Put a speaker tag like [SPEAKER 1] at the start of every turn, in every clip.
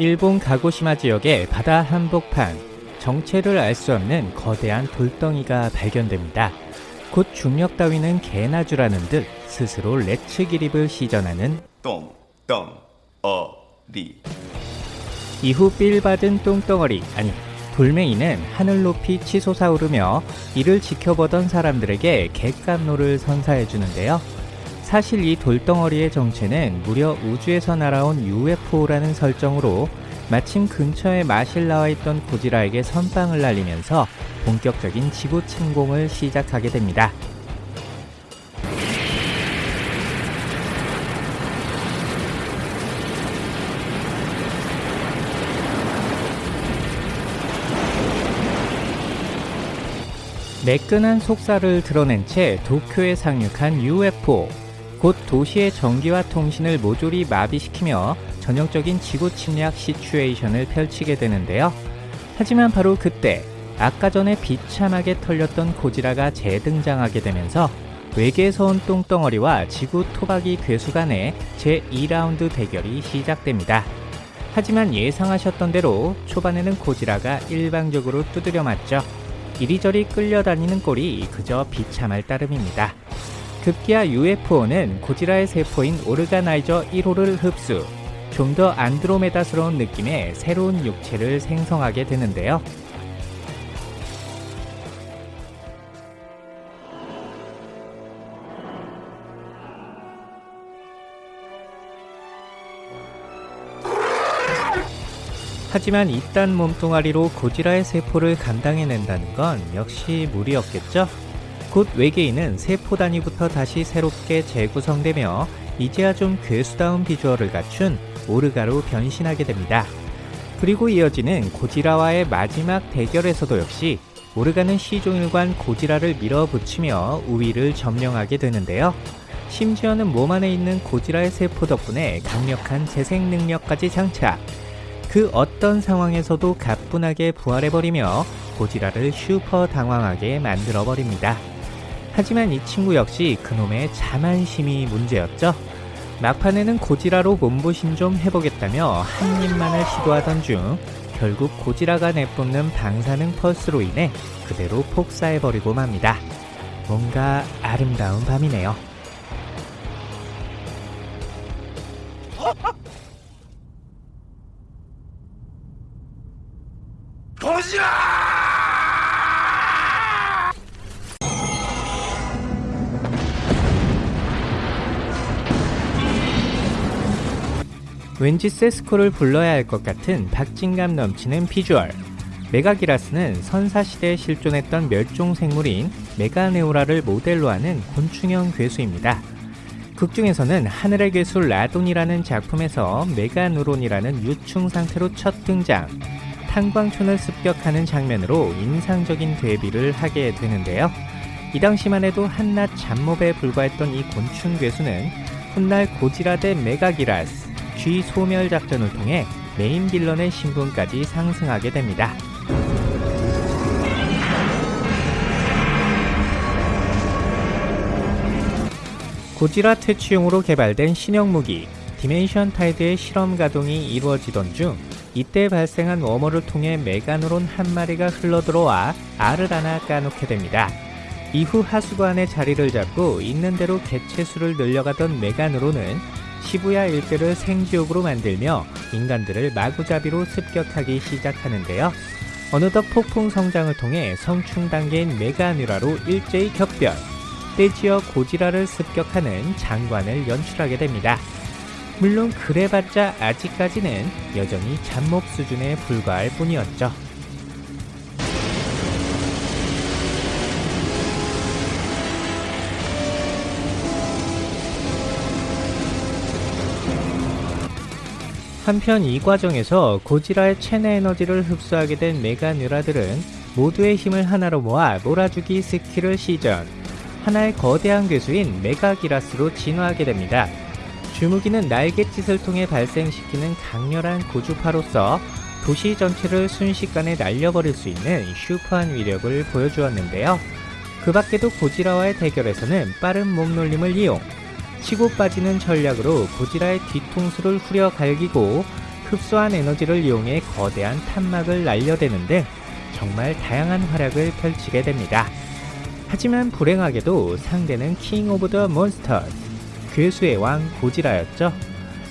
[SPEAKER 1] 일본 가고시마 지역의 바다 한복판 정체를 알 수 없는 거대한 돌덩이가 발견됩니다. 곧 중력 따위는 개나 주라는 듯 스스로 레츠 기립을 시전하는
[SPEAKER 2] 똥, 똥, 어, 리.
[SPEAKER 1] 이후 삘 받은 똥덩어리 아니 돌멩이는 하늘 높이 치솟아 오르며 이를 지켜보던 사람들에게 객감로를 선사해 주는데요. 사실 이 돌덩어리의 정체는 무려 우주에서 날아온 UFO라는 설정으로 마침 근처에 마실 나와 있던 고지라에게 선빵을 날리면서 본격적인 지구 침공을 시작하게 됩니다. 매끈한 속살을 드러낸 채 도쿄에 상륙한 UFO. 곧 도시의 전기와 통신을 모조리 마비시키며 전형적인 지구 침략 시츄에이션을 펼치게 되는데요. 하지만 바로 그때 아까 전에 비참하게 털렸던 고지라가 재등장하게 되면서 외계에서 온 똥덩어리와 지구 토박이 괴수 간의 제2라운드 대결이 시작됩니다. 하지만 예상하셨던 대로 초반에는 고지라가 일방적으로 두드려 맞죠. 이리저리 끌려다니는 꼴이 그저 비참할 따름입니다. 급기야 UFO는 고지라의 세포인 오르가나이저 1호를 흡수, 좀 더 안드로메다스러운 느낌의 새로운 육체를 생성하게 되는데요. 하지만 이딴 몸뚱아리로 고지라의 세포를 감당해낸다는 건 역시 무리였겠죠? 곧 외계인은 세포 단위부터 다시 새롭게 재구성되며 이제야 좀 괴수다운 비주얼을 갖춘 오르가로 변신하게 됩니다. 그리고 이어지는 고지라와의 마지막 대결에서도 역시 오르가는 시종일관 고지라를 밀어붙이며 우위를 점령하게 되는데요. 심지어는 몸 안에 있는 고지라의 세포 덕분에 강력한 재생 능력까지 장착. 그 어떤 상황에서도 가뿐하게 부활해버리며 고지라를 슈퍼 당황하게 만들어버립니다. 하지만 이 친구 역시 그놈의 자만심이 문제였죠. 막판에는 고지라로 몸보신 좀 해보겠다며 한 입만을 시도하던 중 결국 고지라가 내뿜는 방사능 펄스로 인해 그대로 폭사해버리고 맙니다. 뭔가 아름다운 밤이네요. 왠지 세스코를 불러야 할 것 같은 박진감 넘치는 비주얼. 메가기라스는 선사시대에 실존했던 멸종 생물인 메가네우라를 모델로 하는 곤충형 괴수입니다. 극중에서는 하늘의 괴수 라돈이라는 작품에서 메가누론이라는 유충 상태로 첫 등장, 탄광촌을 습격하는 장면으로 인상적인 데뷔를 하게 되는데요. 이 당시만 해도 한낱 잡몹에 불과했던 이 곤충 괴수는 훗날 고지라 대 메가기라스, G 소멸 작전을 통해 메인 빌런의 신분까지 상승하게 됩니다. 고지라 퇴치용으로 개발된 신형 무기 Dimension Tide의 실험 가동이 이루어지던 중 이때 발생한 wormhole을 통해 메가누론 한 마리가 흘러들어와 알을 하나 까놓게 됩니다. 이후 하수관에 자리를 잡고 있는 대로 개체수를 늘려가던 메가누론은 시부야 일대를 생지옥으로 만들며 인간들을 마구잡이로 습격하기 시작하는데요. 어느덧 폭풍 성장을 통해 성충 단계인 메가누라로 일제히 격변, 떼지어 고지라를 습격하는 장관을 연출하게 됩니다. 물론 그래봤자 아직까지는 여전히 잡몹 수준에 불과할 뿐이었죠. 한편 이 과정에서 고지라의 체내 에너지를 흡수하게 된 메가뉴라들은 모두의 힘을 하나로 모아 몰아주기 스킬을 시전 하나의 거대한 괴수인 메가기라스로 진화하게 됩니다. 주무기는 날갯짓을 통해 발생시키는 강렬한 고주파로서 도시 전체를 순식간에 날려버릴 수 있는 슈퍼한 위력을 보여주었는데요. 그 밖에도 고지라와의 대결에서는 빠른 몸놀림을 이용 치고 빠지는 전략으로 고지라의 뒤통수를 후려 갈기고 흡수한 에너지를 이용해 거대한 탄막을 날려대는 등 정말 다양한 활약을 펼치게 됩니다. 하지만 불행하게도 상대는 King of the Monsters, 괴수의 왕 고지라였죠.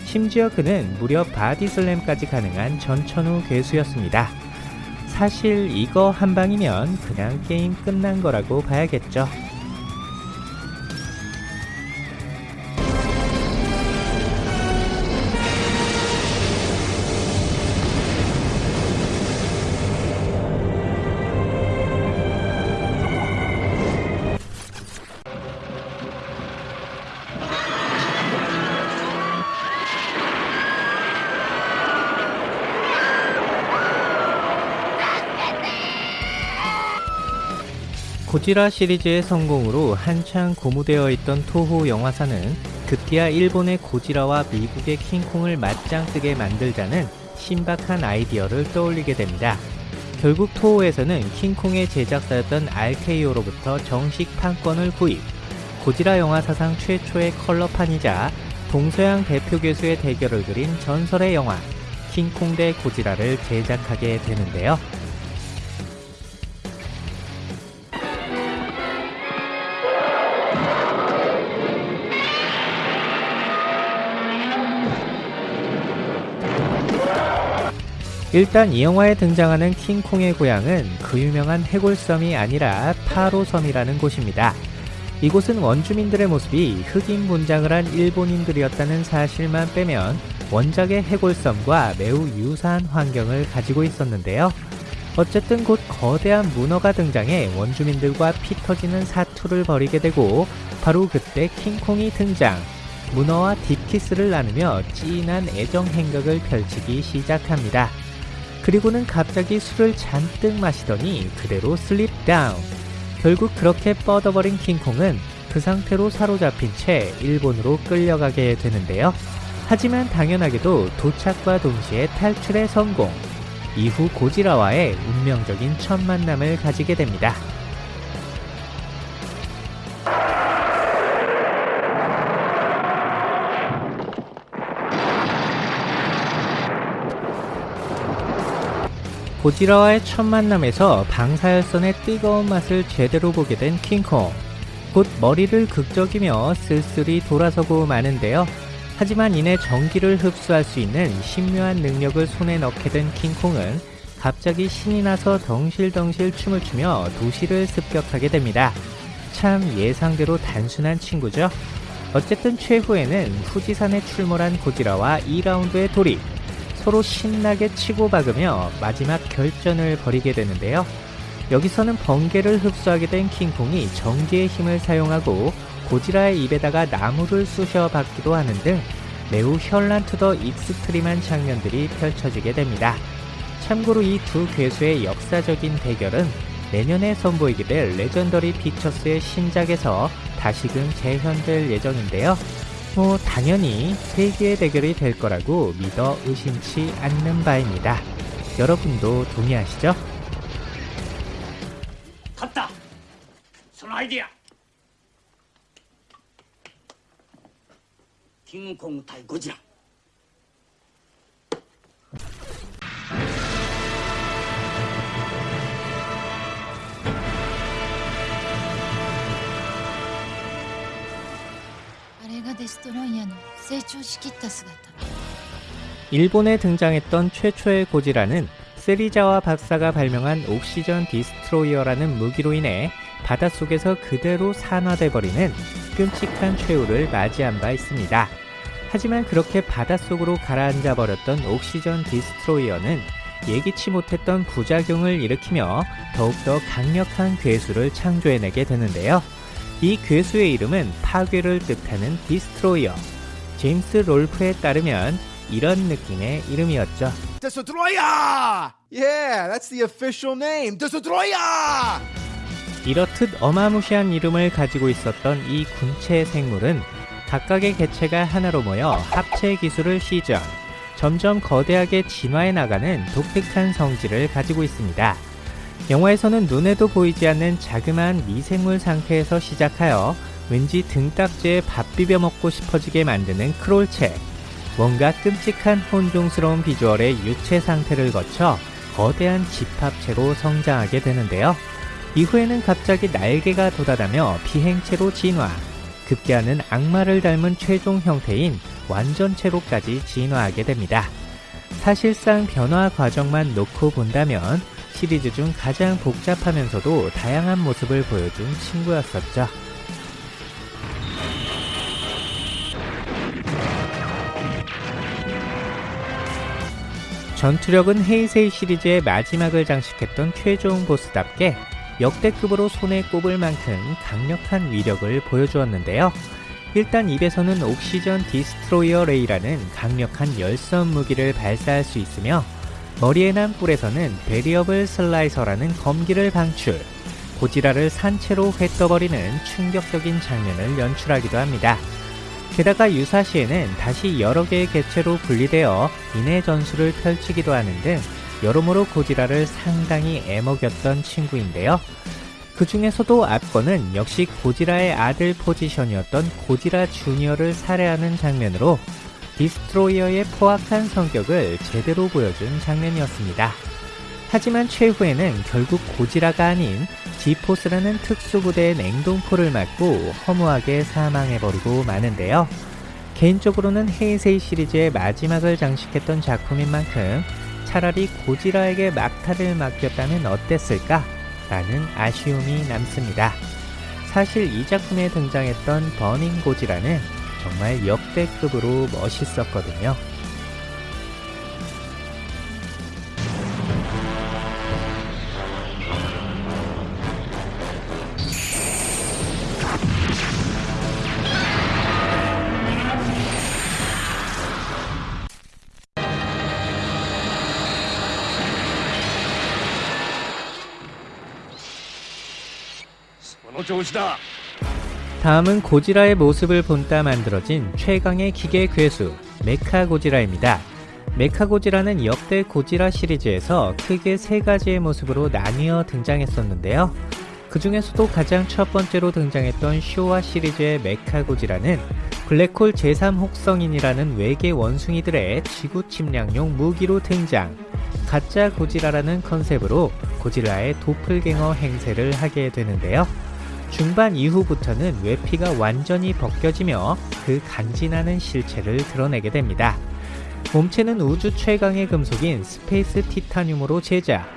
[SPEAKER 1] 심지어 그는 무려 body slam까지 가능한 전천후 괴수였습니다. 사실 이거 한 방이면 그냥 게임 끝난 거라고 봐야겠죠. 고지라 시리즈의 성공으로 한창 고무되어 있던 토호 영화사는 급기야 일본의 고지라와 미국의 킹콩을 맞짱 뜨게 만들자는 신박한 아이디어를 떠올리게 됩니다. 결국 토호에서는 킹콩의 제작사였던 RKO로부터 정식 판권을 구입, 고지라 영화 사상 최초의 컬러판이자 동서양 대표 괴수의 대결을 그린 전설의 영화 킹콩 대 고지라를 제작하게 되는데요. 일단 이 영화에 등장하는 킹콩의 고향은 그 유명한 해골섬이 아니라 파로섬이라는 곳입니다. 이곳은 원주민들의 모습이 흑인 분장을 한 일본인들이었다는 사실만 빼면 원작의 해골섬과 매우 유사한 환경을 가지고 있었는데요. 어쨌든 곧 거대한 문어가 등장해 원주민들과 피 터지는 사투를 벌이게 되고 바로 그때 킹콩이 등장. 문어와 딥키스를 나누며 찐한 애정 행각을 펼치기 시작합니다. 그리고는 갑자기 술을 잔뜩 마시더니 그대로 슬립 다운. 결국 그렇게 뻗어버린 킹콩은 그 상태로 사로잡힌 채 일본으로 끌려가게 되는데요. 하지만 당연하게도 도착과 동시에 탈출에 성공. 이후 고지라와의 운명적인 첫 만남을 가지게 됩니다. 고지라와의 첫 만남에서 방사열선의 뜨거운 맛을 제대로 보게 된 킹콩. 곧 머리를 극적이며 쓸쓸히 돌아서고 마는데요. 하지만 이내 전기를 흡수할 수 있는 신묘한 능력을 손에 넣게 된 킹콩은 갑자기 신이 나서 덩실덩실 춤을 추며 도시를 습격하게 됩니다. 참 예상대로 단순한 친구죠. 어쨌든 최후에는 후지산에 출몰한 고지라와 2라운드의 돌입, 서로 신나게 치고박으며 마지막 결전을 벌이게 되는데요. 여기서는 번개를 흡수하게 된 킹콩이 전기의 힘을 사용하고 고지라의 입에다가 나무를 쑤셔 박기도 하는 등 매우 현란 to the extreme한 장면들이 펼쳐지게 됩니다. 참고로 이 두 괴수의 역사적인 대결은 내년에 선보이게 될 레전더리 픽처스의 신작에서 다시금 재현될 예정인데요. 초 당연히 세계의 대결이 될 거라고 믿어 의심치 않는 바입니다. 여러분도 동의하시죠?
[SPEAKER 3] 갔다! 손 아이디야! 킹콩
[SPEAKER 4] 탈고지라 れがデストロイヤーの成長しきった姿
[SPEAKER 1] 일본에 등장했던 최초의 고지라는 세리자와 박사가 발명한 옥시전 디스트로이어라는 무기로 인해 바닷속에서 그대로 산화돼 버리는 끔찍한 최후를 맞이한 바 있습니다. 하지만 그렇게 바닷속으로 가라앉아 버렸던 옥시전 디스트로이어는 예기치 못했던 부작용을 일으키며 더욱더 강력한 괴수를 창조해내게 되는데요. 이 괴수의 이름은 파괴를 뜻하는 디스트로이어. 제임스 롤프에 따르면 이런 느낌의 이름이었죠.
[SPEAKER 5] Destroyer! Yeah, that's the official name. Destroyer!
[SPEAKER 1] 이렇듯 어마무시한 이름을 가지고 있었던 이 군체 생물은 각각의 개체가 하나로 모여 합체 기술을 시전, 점점 거대하게 진화해 나가는 독특한 성질을 가지고 있습니다. 영화에서는 눈에도 보이지 않는 자그마한 미생물 상태에서 시작하여 왠지 등딱지에 밥 비벼 먹고 싶어지게 만드는 크롤체, 뭔가 끔찍한 혼종스러운 비주얼의 유체 상태를 거쳐 거대한 집합체로 성장하게 되는데요. 이후에는 갑자기 날개가 돋아다며 비행체로 진화, 급기야는 악마를 닮은 최종 형태인 완전체로까지 진화하게 됩니다. 사실상 변화 과정만 놓고 본다면 시리즈 중 가장 복잡하면서도 다양한 모습을 보여준 친구였었죠. 전투력은 헤이세이 시리즈의 마지막을 장식했던 최종 보스답게 역대급으로 손에 꼽을 만큼 강력한 위력을 보여주었는데요. 일단 입에서는 Oxygen Destroyer Ray라는 강력한 열선 무기를 발사할 수 있으며 머리에 난 뿔에서는 Variable Slicer라는 검기를 방출, 고지라를 산채로 회 떠버리는 충격적인 장면을 연출하기도 합니다. 게다가 유사시에는 다시 여러 개의 개체로 분리되어 인해 전술을 펼치기도 하는 등 여러모로 고지라를 상당히 애먹였던 친구인데요. 그 중에서도 압권은 역시 고지라의 아들 포지션이었던 고지라 주니어를 살해하는 장면으로 디스트로이어의 포악한 성격을 제대로 보여준 장면이었습니다. 하지만 최후에는 결국 고지라가 아닌 G-Force라는 특수부대의 냉동포를 맞고 허무하게 사망해버리고 마는데요. 개인적으로는 헤이세이 시리즈의 마지막을 장식했던 작품인 만큼 차라리 고지라에게 막타를 맡겼다면 어땠을까? 라는 아쉬움이 남습니다. 사실 이 작품에 등장했던 버닝 고지라는 정말 역대급으로 멋있었거든요. 다 음은 고지라의 모습을 본따 만들어진 최강의 기계 괴수 메카 고지라입니다. 메카 고지라는 역대 고지라 시리즈에서 크게 세 가지의 모습으로 나뉘어 등장했었는데요. 그 중에서도 가장 첫 번째로 등장했던 쇼와 시리즈의 메카 고지라는 블랙홀 제3혹성인이라는 외계 원숭이들의 지구 침략용 무기로 등장. 가짜 고지라라는 컨셉으로 고지라의 도플갱어 행세를 하게 되는데요. 중반 이후부터는 외피가 완전히 벗겨지며 그 간지나는 실체를 드러내게 됩니다. 몸체는 우주 최강의 금속인 Space Titanium으로 제작.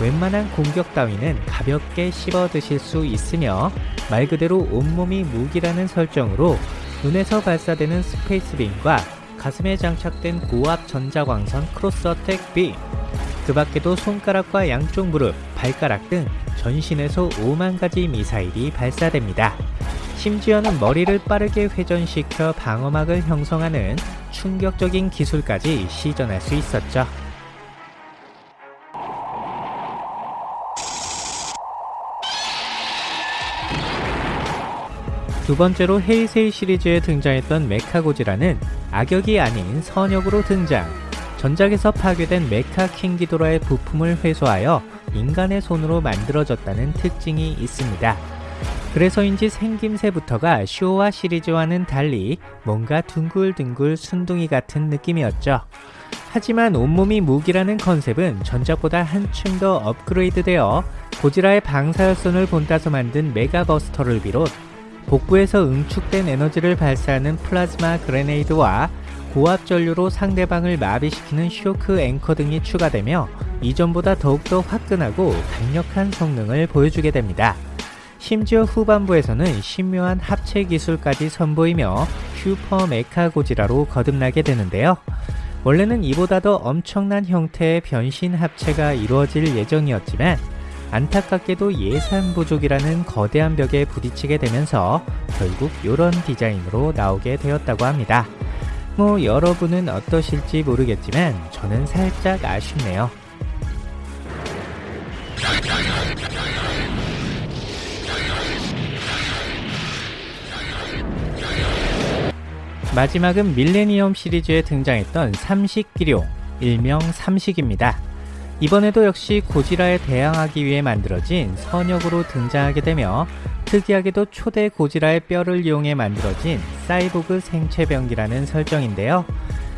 [SPEAKER 1] 웬만한 공격 따위는 가볍게 씹어 드실 수 있으며 말 그대로 온몸이 무기라는 설정으로 눈에서 발사되는 Space Beam과 가슴에 장착된 고압 전자광선 Cross Attack Beam, 그 밖에도 손가락과 양쪽 무릎, 발가락 등 전신에서 5만 가지 미사일이 발사됩니다. 심지어는 머리를 빠르게 회전시켜 방어막을 형성하는 충격적인 기술까지 시전할 수 있었죠. 두 번째로 헤이세이 시리즈에 등장했던 메카고지라는 악역이 아닌 선역으로 등장. 전작에서 파괴된 메카 킹기도라의 부품을 회수하여 인간의 손으로 만들어졌다는 특징이 있습니다. 그래서인지 생김새부터가 쇼와 시리즈와는 달리 뭔가 둥글둥글 순둥이 같은 느낌이었죠. 하지만 온몸이 무기라는 컨셉은 전작보다 한층 더 업그레이드되어 고지라의 방사열선을 본따서 만든 메가버스터를 비롯 복부에서 응축된 에너지를 발사하는 Plasma Grenade와 고압 전류로 상대방을 마비시키는 Shock Anchor 등이 추가되며 이전보다 더욱더 화끈하고 강력한 성능을 보여주게 됩니다. 심지어 후반부에서는 신묘한 합체 기술까지 선보이며 슈퍼 메카 고지라로 거듭나게 되는데요. 원래는 이보다 더 엄청난 형태의 변신 합체가 이루어질 예정이었지만 안타깝게도 예산 부족이라는 거대한 벽에 부딪히게 되면서 결국 이런 디자인으로 나오게 되었다고 합니다. 뭐 여러분은 어떠실지 모르겠지만 저는 살짝 아쉽네요. 마지막은 밀레니엄 시리즈에 등장했던 삼식기룡, 일명 삼식입니다. 이번에도 역시 고지라에 대항하기 위해 만들어진 선역으로 등장하게 되며 특이하게도 초대 고지라의 뼈를 이용해 만들어진 사이보그 생체병기라는 설정인데요.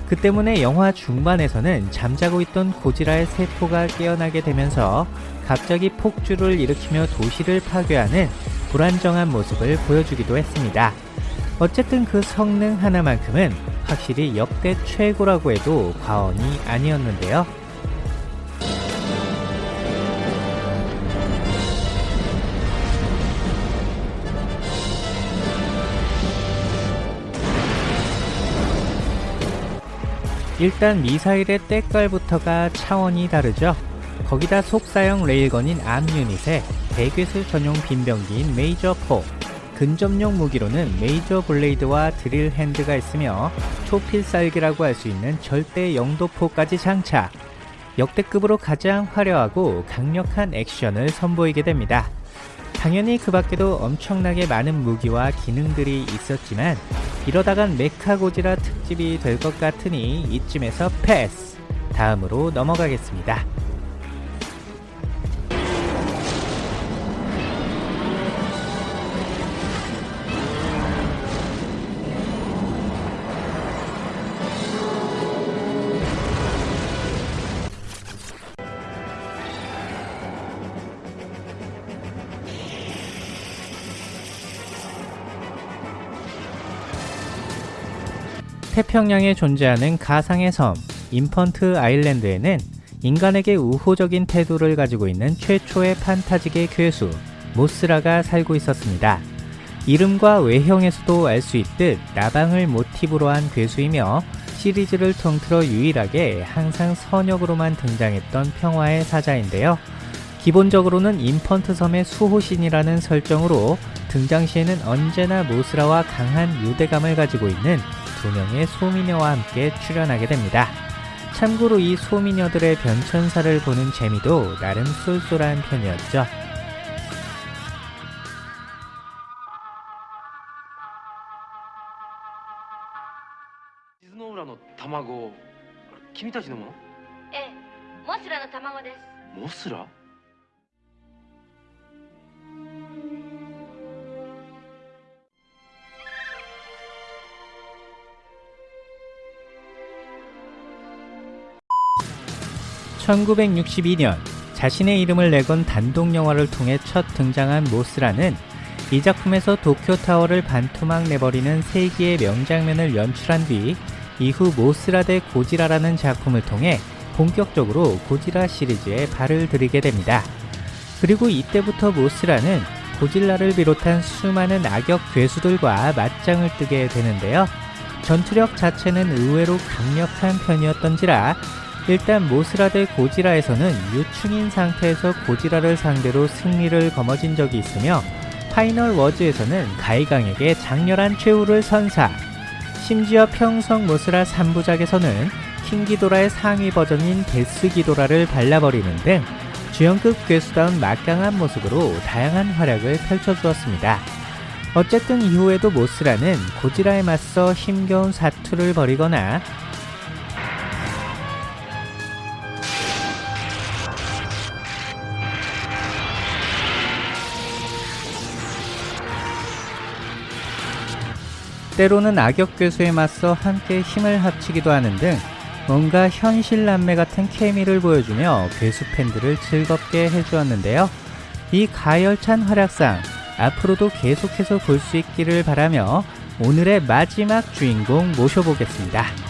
[SPEAKER 1] 그 때문에 영화 중반에서는 잠자고 있던 고지라의 세포가 깨어나게 되면서 갑자기 폭주를 일으키며 도시를 파괴하는 불안정한 모습을 보여주기도 했습니다. 어쨌든 그 성능 하나만큼은 확실히 역대 최고라고 해도 과언이 아니었는데요. 일단 미사일의 때깔부터가 차원이 다르죠. 거기다 속사형 레일건인 암 유닛에 대괴수 전용 빈병기인 메이저 4, 근접용 무기로는 메이저 블레이드와 드릴 핸드가 있으며 초필살기라고 할 수 있는 절대 영도포까지 장착. 역대급으로 가장 화려하고 강력한 액션을 선보이게 됩니다. 당연히 그 밖에도 엄청나게 많은 무기와 기능들이 있었지만 이러다간 메카고지라 특집이 될 것 같으니 이쯤에서 패스! 다음으로 넘어가겠습니다. 태평양에 존재하는 가상의 섬 인펀트 아일랜드에는 인간에게 우호적인 태도를 가지고 있는 최초의 판타지계 괴수 모스라가 살고 있었습니다. 이름과 외형에서도 알 수 있듯 나방을 모티브로 한 괴수이며 시리즈를 통틀어 유일하게 항상 선역으로만 등장했던 평화의 사자인데요. 기본적으로는 인펀트 섬의 수호신이라는 설정으로 등장 시에는 언제나 모스라와 강한 유대감을 가지고 있는 두 명의 소미녀와 함께 출연하게 됩니다. 참고로 이 소미녀들의 변천사를 보는 재미도 나름 쏠쏠한 편이었죠.
[SPEAKER 6] 静の浦の卵君たちのもの
[SPEAKER 7] ええモスラの卵です
[SPEAKER 6] モスラ
[SPEAKER 1] 1962년 자신의 이름을 내건 단독 영화를 통해 첫 등장한 모스라는 이 작품에서 도쿄타워를 반토막 내버리는 세기의 명장면을 연출한 뒤 이후 모스라 대 고지라라는 작품을 통해 본격적으로 고지라 시리즈에 발을 들이게 됩니다. 그리고 이때부터 모스라는 고질라를 비롯한 수많은 악역 괴수들과 맞짱을 뜨게 되는데요. 전투력 자체는 의외로 강력한 편이었던지라 일단 모스라 대 고지라에서는 유충인 상태에서 고지라를 상대로 승리를 거머쥔 적이 있으며 Final Wars에서는 가이강에게 장렬한 최후를 선사 심지어 평성 모스라 3부작에서는 킹기도라의 상위 버전인 데스기도라를 발라버리는 등 주연급 괴수다운 막강한 모습으로 다양한 활약을 펼쳐주었습니다. 어쨌든 이후에도 모스라는 고지라에 맞서 힘겨운 사투를 벌이거나 때로는 악역 괴수에 맞서 함께 힘을 합치기도 하는 등 뭔가 현실 남매 같은 케미를 보여주며 괴수 팬들을 즐겁게 해주었는데요. 이 가열찬 활약상 앞으로도 계속해서 볼 수 있기를 바라며 오늘의 마지막 주인공 모셔보겠습니다.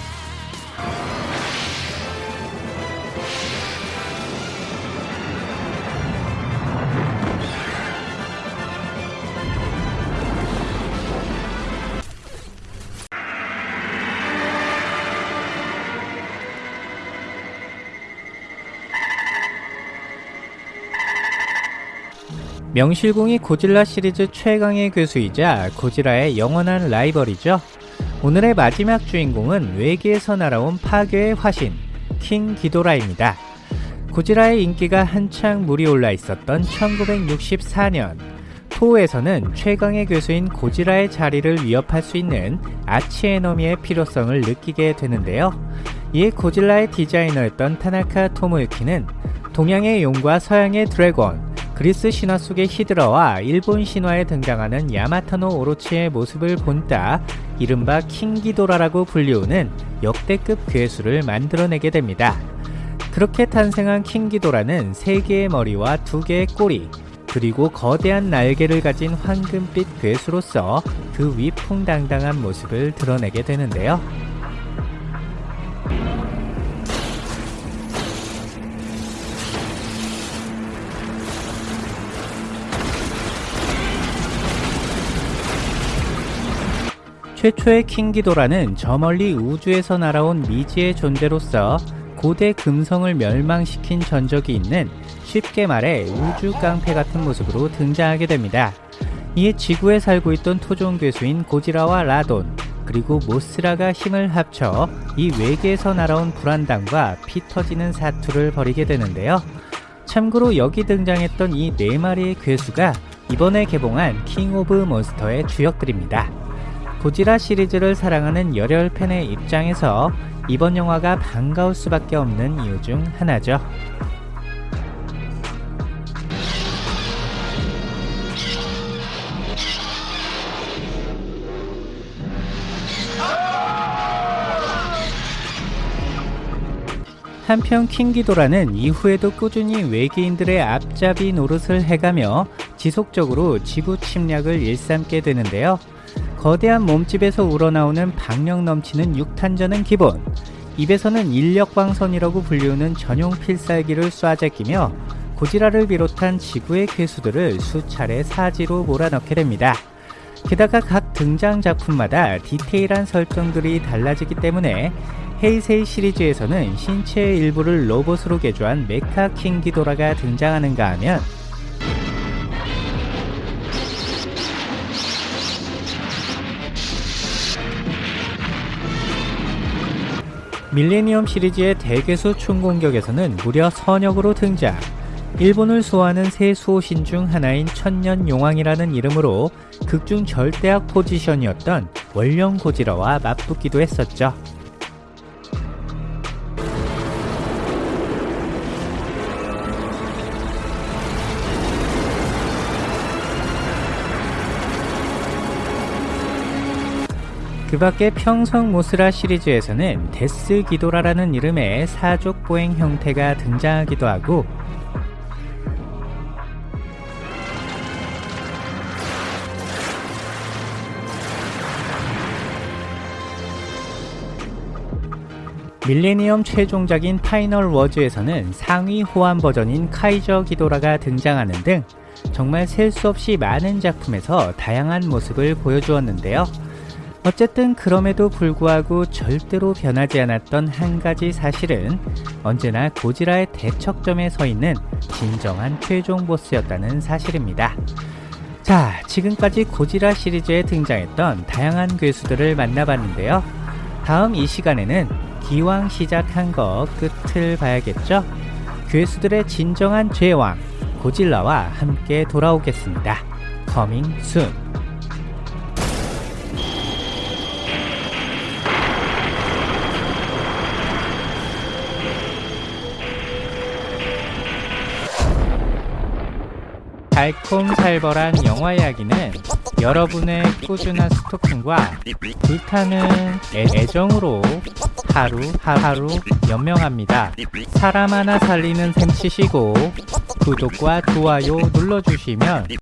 [SPEAKER 1] 명실공히 고질라 시리즈 최강의 괴수이자 고질라의 영원한 라이벌이죠. 오늘의 마지막 주인공은 외계에서 날아온 파괴의 화신 킹 기도라입니다. 고지라의 인기가 한창 물이 올라 있었던 1964년 토에서는 최강의 괴수인 고지라의 자리를 위협할 수 있는 아치에너미의 필요성을 느끼게 되는데요. 이에 고질라의 디자이너였던 타나카 토모유키는 동양의 용과 서양의 드래곤, 그리스 신화 속의 히드라와 일본 신화에 등장하는 야마타노 오로치의 모습을 본따 이른바 킹기도라라고 불리우는 역대급 괴수를 만들어내게 됩니다. 그렇게 탄생한 킹기도라는 3개의 머리와 2개의 꼬리, 그리고 거대한 날개를 가진 황금빛 괴수로서 그 위풍당당한 모습을 드러내게 되는데요. 최초의 킹기도라는 저 멀리 우주에서 날아온 미지의 존재로서 고대 금성을 멸망시킨 전적이 있는 쉽게 말해 우주 깡패 같은 모습으로 등장하게 됩니다. 이에 지구에 살고 있던 토종 괴수인 고지라와 라돈 그리고 모스라가 힘을 합쳐 이 외계에서 날아온 불안당과 피 터지는 사투를 벌이게 되는데요. 참고로 여기 등장했던 이 네 마리의 괴수가 이번에 개봉한 King of Monster의 주역들입니다. 고지라 시리즈를 사랑하는 열혈 팬의 입장에서 이번 영화가 반가울 수밖에 없는 이유 중 하나죠. 한편 킹기도라는 이후에도 꾸준히 외계인들의 앞잡이 노릇을 해가며 지속적으로 지구 침략을 일삼게 되는데요. 거대한 몸집에서 우러나오는 박력 넘치는 육탄전은 기본, 입에서는 인력광선이라고 불리우는 전용 필살기를 쏴제끼며 고지라를 비롯한 지구의 괴수들을 수차례 사지로 몰아넣게 됩니다. 게다가 각 등장 작품마다 디테일한 설정들이 달라지기 때문에 헤이세이 시리즈에서는 신체의 일부를 로봇으로 개조한 메카 킹 기도라가 등장하는가 하면 밀레니엄 시리즈의 대괴수 총공격에서는 무려 선역으로 등장 일본을 수호하는 세 수호신 중 하나인 천년용왕이라는 이름으로 극중 절대악 포지션이었던 원령 고지라와 맞붙기도 했었죠. 그 밖에 평성 모스라 시리즈에서는 데스 기도라라는 이름의 사족 보행 형태가 등장하기도 하고 밀레니엄 최종작인 Final Wars에서는 상위 호환 버전인 카이저 기도라가 등장하는 등 정말 셀 수 없이 많은 작품에서 다양한 모습을 보여주었는데요. 어쨌든 그럼에도 불구하고 절대로 변하지 않았던 한 가지 사실은 언제나 고지라의 대척점에 서 있는 진정한 최종 보스였다는 사실입니다. 자, 지금까지 고지라 시리즈에 등장했던 다양한 괴수들을 만나봤는데요. 다음 이 시간에는 기왕 시작한 거 끝을 봐야겠죠? 괴수들의 진정한 제왕, 고질라와 함께 돌아오겠습니다. 커밍 달콤살벌한 영화 이야기는 여러분의 꾸준한 스토킹과 불타는 애, 애정으로 하루 하루 연명합니다. 사람 하나 살리는 셈 치시고 구독과 좋아요 눌러주시면